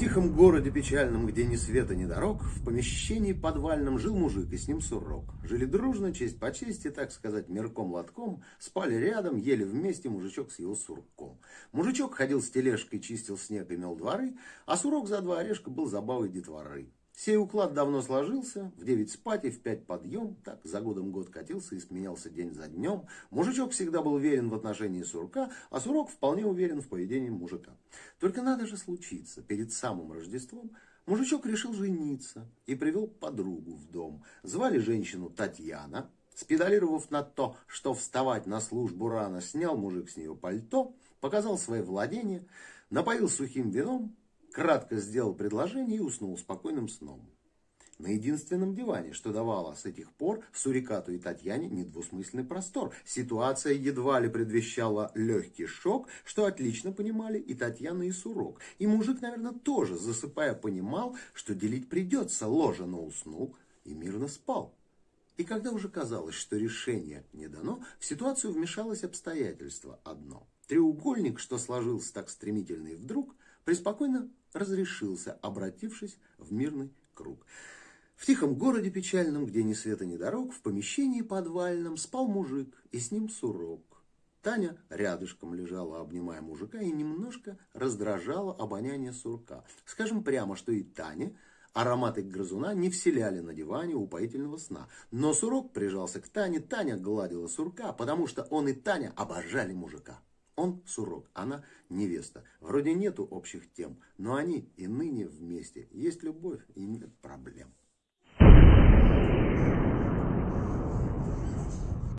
тихом городе печальном, где ни света, ни дорог, в помещении подвальном жил мужик, и с ним сурок. Жили дружно, честь по чести, так сказать, мерком-лотком, спали рядом, ели вместе мужичок с его сурком. Мужичок ходил с тележкой, чистил снег и мел дворы, а сурок за два орешка был забавой детворы. Сей уклад давно сложился, в девять спать и в пять подъем, так за годом год катился и сменялся день за днем. Мужичок всегда был верен в отношении сурка, а сурок вполне уверен в поведении мужика. Только надо же случиться, перед самым Рождеством мужичок решил жениться и привел подругу в дом. Звали женщину Татьяна. Спедалировав на то, что вставать на службу рано, снял мужик с нее пальто, показал свои владения, напоил сухим вином, кратко сделал предложение и уснул спокойным сном. На единственном диване, что давало с этих пор Сурикату и Татьяне недвусмысленный простор. Ситуация едва ли предвещала легкий шок, что отлично понимали и Татьяна, и Сурок. И мужик, наверное, тоже, засыпая, понимал, что делить придется, ложа, но уснул и мирно спал. И когда уже казалось, что решение не дано, в ситуацию вмешалось обстоятельство одно. Треугольник, что сложился так стремительно и вдруг, преспокойно разрешился, обратившись в мирный круг. В тихом городе печальном, где ни света, ни дорог, в помещении подвальном спал мужик, и с ним сурок. Таня рядышком лежала, обнимая мужика, и немножко раздражала обоняние сурка. Скажем прямо, что и Таня ароматы грызуна не вселяли на диване упоительного сна. Но сурок прижался к Тане, Таня гладила сурка, потому что он и Таня обожали мужика. Он сурок, она невеста. Вроде нету общих тем, но они и ныне вместе. Есть любовь и нет проблем.